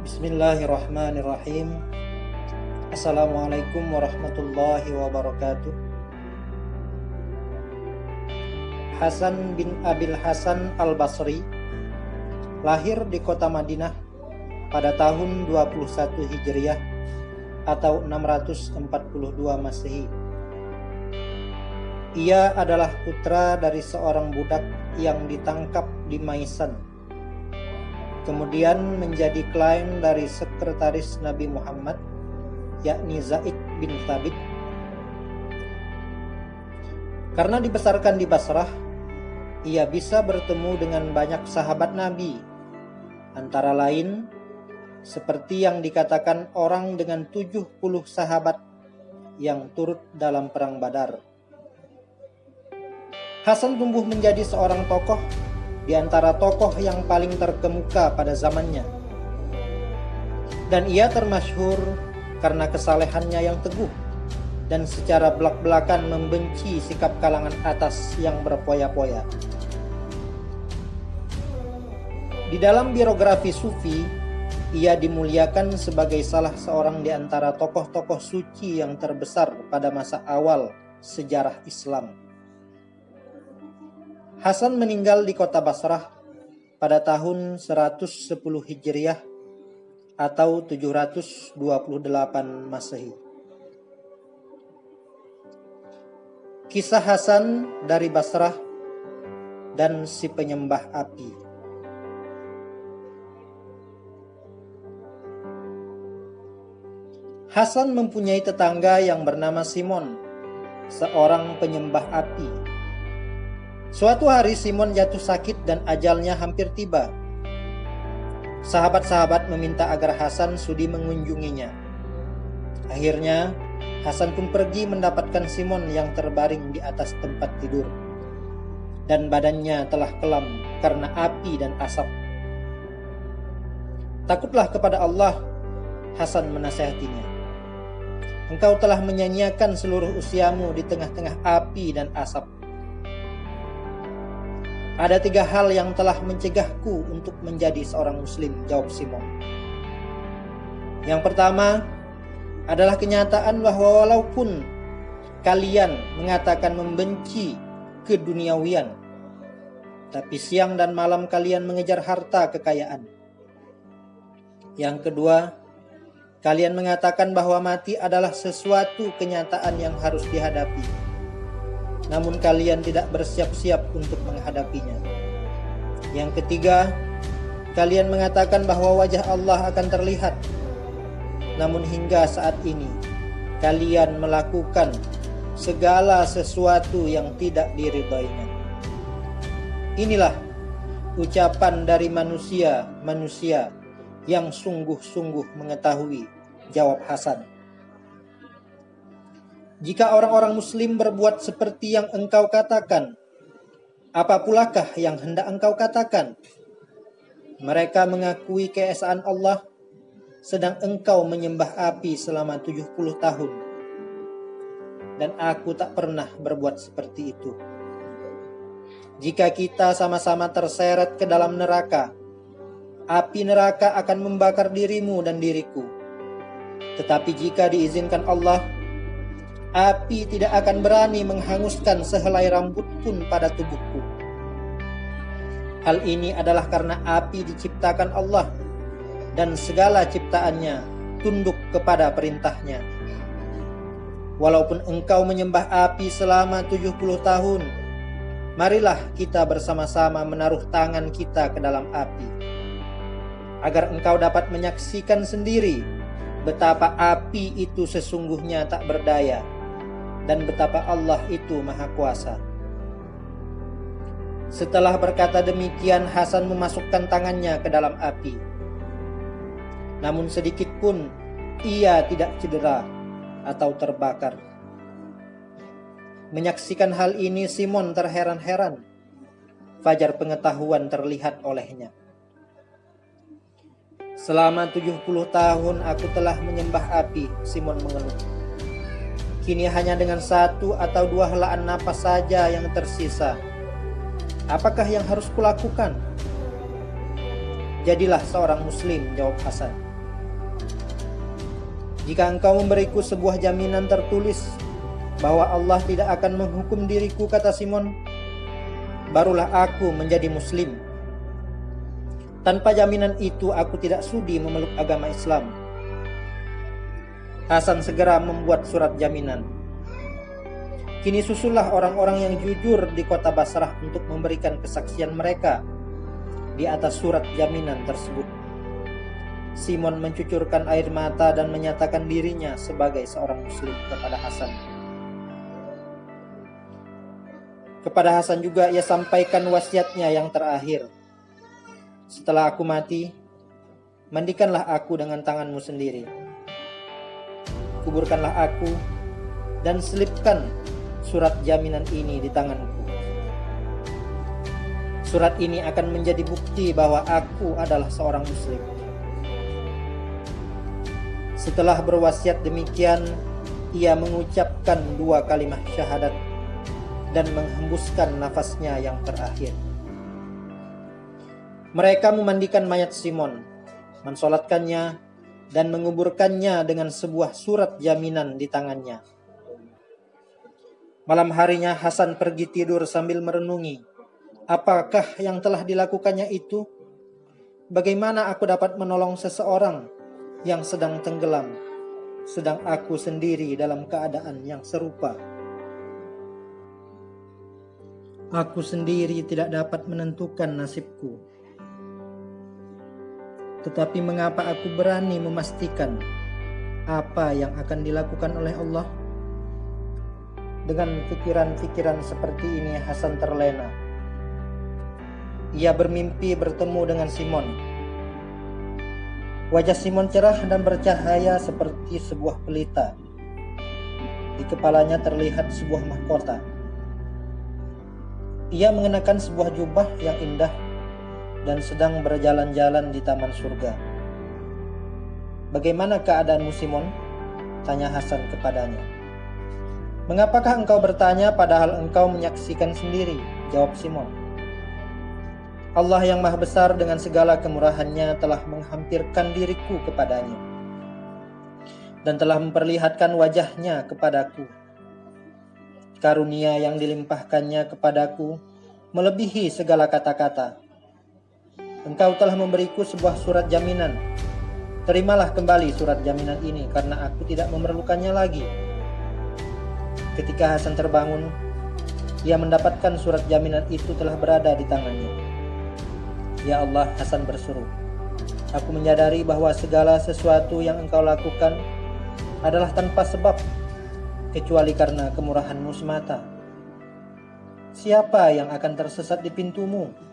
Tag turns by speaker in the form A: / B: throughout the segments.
A: Bismillahirrahmanirrahim. Assalamualaikum warahmatullahi wabarakatuh. Hasan bin Abil Hasan al-Basri lahir di kota Madinah pada tahun 21 Hijriah atau 642 Masehi. Ia adalah putra dari seorang budak yang ditangkap di Maisan kemudian menjadi klien dari sekretaris Nabi Muhammad yakni Zaid bin Thabit. Karena dibesarkan di Basrah ia bisa bertemu dengan banyak sahabat Nabi antara lain seperti yang dikatakan orang dengan 70 sahabat yang turut dalam perang Badar. Hasan tumbuh menjadi seorang tokoh di antara tokoh yang paling terkemuka pada zamannya. Dan ia termasyhur karena kesalehannya yang teguh dan secara belak-belakan membenci sikap kalangan atas yang berpoya-poya. Di dalam biografi Sufi, ia dimuliakan sebagai salah seorang di antara tokoh-tokoh suci yang terbesar pada masa awal sejarah Islam. Hasan meninggal di kota Basrah pada tahun 110 Hijriah atau 728 Masehi. Kisah Hasan dari Basrah dan si penyembah api. Hasan mempunyai tetangga yang bernama Simon, seorang penyembah api Suatu hari Simon jatuh sakit dan ajalnya hampir tiba. Sahabat-sahabat meminta agar Hasan sudi mengunjunginya. Akhirnya, Hasan pun pergi mendapatkan Simon yang terbaring di atas tempat tidur. Dan badannya telah kelam karena api dan asap. Takutlah kepada Allah, Hasan menasehatinya. Engkau telah menyanyiakan seluruh usiamu di tengah-tengah api dan asap ada tiga hal yang telah mencegahku untuk menjadi seorang muslim, jawab Simon. Yang pertama adalah kenyataan bahwa walaupun kalian mengatakan membenci keduniawian, tapi siang dan malam kalian mengejar harta kekayaan. Yang kedua, kalian mengatakan bahwa mati adalah sesuatu kenyataan yang harus dihadapi namun kalian tidak bersiap-siap untuk menghadapinya. Yang ketiga, kalian mengatakan bahwa wajah Allah akan terlihat, namun hingga saat ini kalian melakukan segala sesuatu yang tidak diridhoinya. Inilah ucapan dari manusia-manusia yang sungguh-sungguh mengetahui, jawab Hasan. Jika orang-orang muslim berbuat seperti yang engkau katakan, apa pulakah yang hendak engkau katakan? Mereka mengakui keesaan Allah, sedang engkau menyembah api selama 70 tahun. Dan aku tak pernah berbuat seperti itu. Jika kita sama-sama terseret ke dalam neraka, api neraka akan membakar dirimu dan diriku. Tetapi jika diizinkan Allah, Api tidak akan berani menghanguskan sehelai rambut pun pada tubuhku. Hal ini adalah karena api diciptakan Allah dan segala ciptaannya tunduk kepada perintahnya. Walaupun engkau menyembah api selama 70 tahun, marilah kita bersama-sama menaruh tangan kita ke dalam api. Agar engkau dapat menyaksikan sendiri betapa api itu sesungguhnya tak berdaya dan betapa Allah itu maha kuasa. Setelah berkata demikian, Hasan memasukkan tangannya ke dalam api. Namun sedikit pun ia tidak cedera atau terbakar. Menyaksikan hal ini, Simon terheran-heran. Fajar pengetahuan terlihat olehnya. Selama 70 tahun aku telah menyembah api, Simon mengeluh. Kini hanya dengan satu atau dua helaan napas saja yang tersisa. Apakah yang harus kulakukan? Jadilah seorang muslim, jawab Hasan. Jika engkau memberiku sebuah jaminan tertulis bahwa Allah tidak akan menghukum diriku, kata Simon, barulah aku menjadi muslim. Tanpa jaminan itu aku tidak sudi memeluk agama Islam. Hasan segera membuat surat jaminan. Kini susullah orang-orang yang jujur di kota Basrah untuk memberikan kesaksian mereka di atas surat jaminan tersebut. Simon mencucurkan air mata dan menyatakan dirinya sebagai seorang muslim kepada Hasan. Kepada Hasan juga ia sampaikan wasiatnya yang terakhir. Setelah aku mati, mandikanlah aku dengan tanganmu sendiri. Kuburkanlah aku dan selipkan surat jaminan ini di tanganku. Surat ini akan menjadi bukti bahwa aku adalah seorang muslim. Setelah berwasiat demikian, ia mengucapkan dua kalimat syahadat dan menghembuskan nafasnya yang terakhir. Mereka memandikan mayat Simon, mensolatkannya, dan menguburkannya dengan sebuah surat jaminan di tangannya. Malam harinya Hasan pergi tidur sambil merenungi, apakah yang telah dilakukannya itu? Bagaimana aku dapat menolong seseorang yang sedang tenggelam, sedang aku sendiri dalam keadaan yang serupa. Aku sendiri tidak dapat menentukan nasibku. Tetapi mengapa aku berani memastikan apa yang akan dilakukan oleh Allah? Dengan pikiran-pikiran seperti ini Hasan terlena. Ia bermimpi bertemu dengan Simon, Wajah Simon cerah dan bercahaya seperti sebuah pelita. Di kepalanya terlihat sebuah mahkota. Ia mengenakan sebuah jubah yang indah dan sedang berjalan-jalan di taman surga. Bagaimana keadaanmu Simon? Tanya Hasan kepadanya. Mengapakah engkau bertanya padahal engkau menyaksikan sendiri? Jawab Simon. Allah yang maha besar dengan segala kemurahannya telah menghampirkan diriku kepadanya dan telah memperlihatkan wajahnya kepadaku. Karunia yang dilimpahkannya kepadaku melebihi segala kata-kata. Engkau telah memberiku sebuah surat jaminan. Terimalah kembali surat jaminan ini karena aku tidak memerlukannya lagi. Ketika Hasan terbangun, ia mendapatkan surat jaminan itu telah berada di tangannya. Ya Allah, Hasan berseru. Aku menyadari bahwa segala sesuatu yang engkau lakukan adalah tanpa sebab, kecuali karena kemurahanmu semata. Siapa yang akan tersesat di pintumu?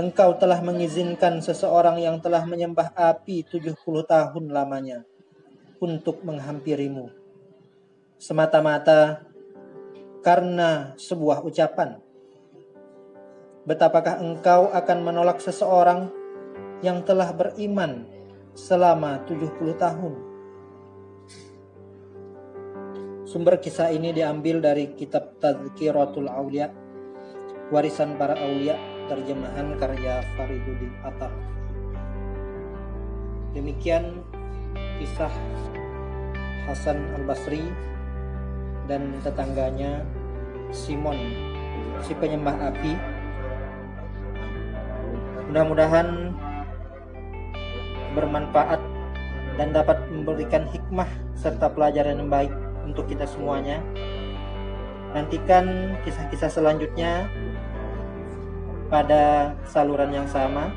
A: Engkau telah mengizinkan seseorang yang telah menyembah api 70 tahun lamanya untuk menghampirimu. Semata-mata karena sebuah ucapan Betapakah engkau akan menolak seseorang yang telah beriman selama 70 tahun? Sumber kisah ini diambil dari kitab Tazkiratul Aulia, warisan para aulia, terjemahan karya Fariduddin Atar. Demikian kisah Hasan al-Basri dan tetangganya Simon si penyembah api Mudah-mudahan bermanfaat dan dapat memberikan hikmah serta pelajaran yang baik untuk kita semuanya. Nantikan kisah-kisah selanjutnya pada saluran yang sama.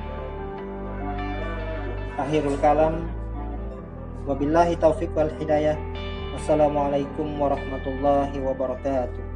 A: Akhirul kalam. Wabillahi taufiq wal hidayah. Wassalamualaikum warahmatullahi wabarakatuh.